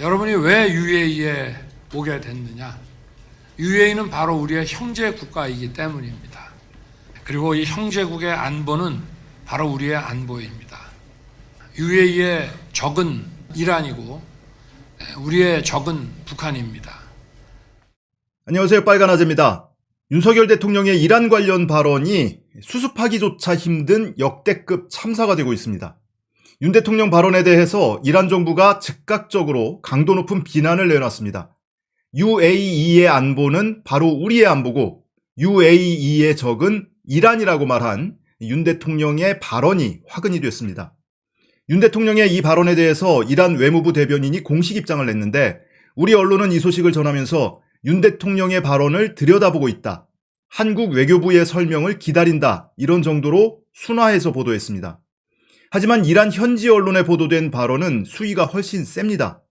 여러분이 왜 UAE에 오게 됐느냐? UAE는 바로 우리의 형제 국가이기 때문입니다. 그리고 이 형제국의 안보는 바로 우리의 안보입니다. UAE의 적은 이란이고 우리의 적은 북한입니다. 안녕하세요. 빨간 아재입니다. 윤석열 대통령의 이란 관련 발언이 수습하기조차 힘든 역대급 참사가 되고 있습니다. 윤 대통령 발언에 대해서 이란 정부가 즉각적으로 강도 높은 비난을 내놨습니다. UAE의 안보는 바로 우리의 안보고 UAE의 적은 이란이라고 말한 윤 대통령의 발언이 화근이 됐습니다. 윤 대통령의 이 발언에 대해서 이란 외무부 대변인이 공식 입장을 냈는데 우리 언론은 이 소식을 전하면서 윤 대통령의 발언을 들여다보고 있다. 한국 외교부의 설명을 기다린다. 이런 정도로 순화해서 보도했습니다. 하지만 이란 현지 언론에 보도된 발언은 수위가 훨씬 셉니다.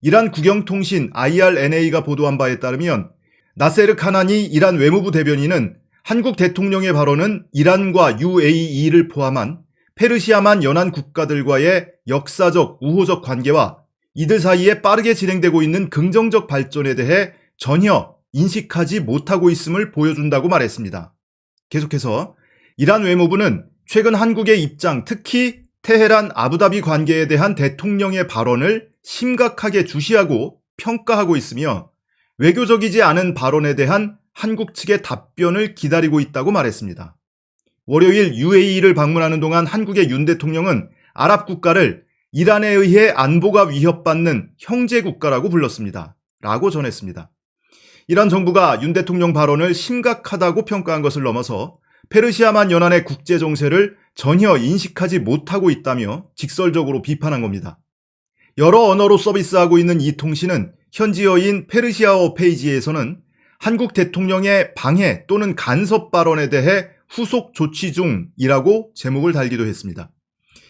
이란 국영통신 IRNA가 보도한 바에 따르면 나세르 카나니 이란 외무부 대변인은 한국 대통령의 발언은 이란과 UAE를 포함한 페르시아만 연안 국가들과의 역사적 우호적 관계와 이들 사이에 빠르게 진행되고 있는 긍정적 발전에 대해 전혀 인식하지 못하고 있음을 보여준다고 말했습니다. 계속해서 이란 외무부는 최근 한국의 입장, 특히 테헤란 아부다비 관계에 대한 대통령의 발언을 심각하게 주시하고 평가하고 있으며 외교적이지 않은 발언에 대한 한국 측의 답변을 기다리고 있다고 말했습니다. 월요일 UAE를 방문하는 동안 한국의 윤 대통령은 아랍 국가를 이란에 의해 안보가 위협받는 형제 국가라고 불렀습니다. 라고 전했습니다. 이란 정부가 윤 대통령 발언을 심각하다고 평가한 것을 넘어서 페르시아만 연안의 국제 정세를 전혀 인식하지 못하고 있다며 직설적으로 비판한 겁니다. 여러 언어로 서비스하고 있는 이 통신은 현지어인 페르시아어 페이지에서는 한국 대통령의 방해 또는 간섭 발언에 대해 후속 조치 중이라고 제목을 달기도 했습니다.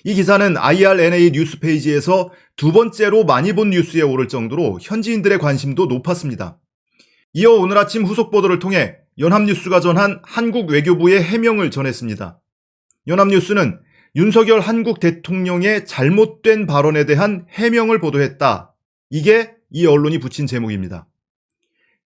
이 기사는 IRNA 뉴스 페이지에서 두 번째로 많이 본 뉴스에 오를 정도로 현지인들의 관심도 높았습니다. 이어 오늘 아침 후속 보도를 통해 연합뉴스가 전한 한국 외교부의 해명을 전했습니다. 연합뉴스는 윤석열 한국 대통령의 잘못된 발언에 대한 해명을 보도했다. 이게 이 언론이 붙인 제목입니다.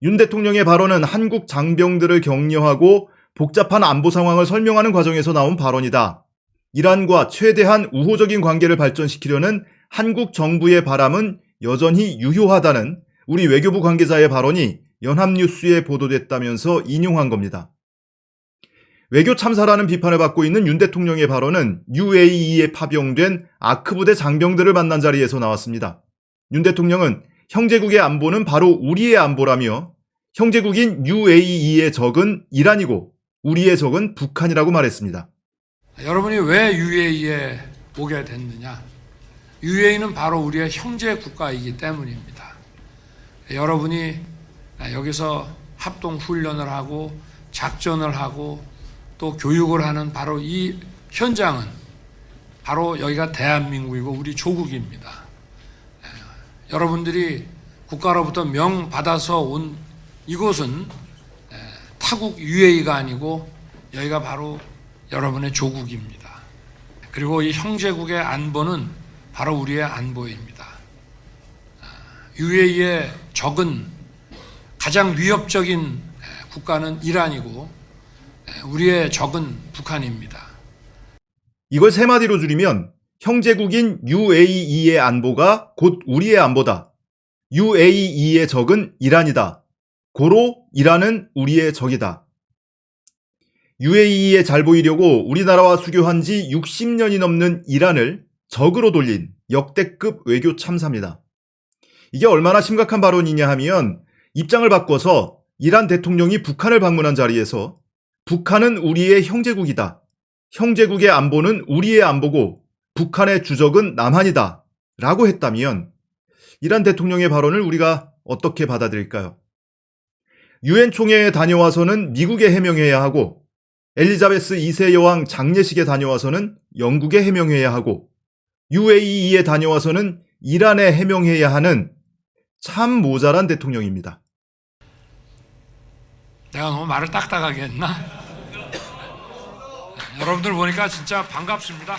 윤 대통령의 발언은 한국 장병들을 격려하고 복잡한 안보 상황을 설명하는 과정에서 나온 발언이다. 이란과 최대한 우호적인 관계를 발전시키려는 한국 정부의 바람은 여전히 유효하다는 우리 외교부 관계자의 발언이 연합뉴스에 보도됐다면서 인용한 겁니다. 외교 참사라는 비판을 받고 있는 윤 대통령의 발언은 UAE에 파병된 아크부대 장병들을 만난 자리에서 나왔습니다. 윤 대통령은 형제국의 안보는 바로 우리의 안보라며 형제국인 UAE의 적은 이란이고 우리의 적은 북한이라고 말했습니다. 여러분이 왜 UAE에 오게 됐느냐? UAE는 바로 우리의 형제 국가이기 때문입니다. 여러분이 여기서 합동 훈련을 하고 작전을 하고 또 교육을 하는 바로 이 현장은 바로 여기가 대한민국이고 우리 조국입니다. 여러분들이 국가로부터 명 받아서 온 이곳은 타국 UAE가 아니고 여기가 바로 여러분의 조국입니다. 그리고 이 형제국의 안보는 바로 우리의 안보입니다. UAE의 적은 가장 위협적인 국가는 이란이고 우리의 적은 북한입니다. 이걸 세 마디로 줄이면 형제국인 UAE의 안보가 곧 우리의 안보다. UAE의 적은 이란이다. 고로 이란은 우리의 적이다. UAE에 잘 보이려고 우리나라와 수교한 지 60년이 넘는 이란을 적으로 돌린 역대급 외교 참사입니다. 이게 얼마나 심각한 발언이냐 하면 입장을 바꿔서 이란 대통령이 북한을 방문한 자리에서 북한은 우리의 형제국이다. 형제국의 안보는 우리의 안보고 북한의 주적은 남한이다. 라고 했다면 이란 대통령의 발언을 우리가 어떻게 받아들일까요? 유엔 총회에 다녀와서는 미국에 해명해야 하고 엘리자베스 2세 여왕 장례식에 다녀와서는 영국에 해명해야 하고 UAE에 다녀와서는 이란에 해명해야 하는 참 모자란 대통령입니다. 내가 너무 말을 딱딱하게 했나? 여러분들 보니까 진짜 반갑습니다.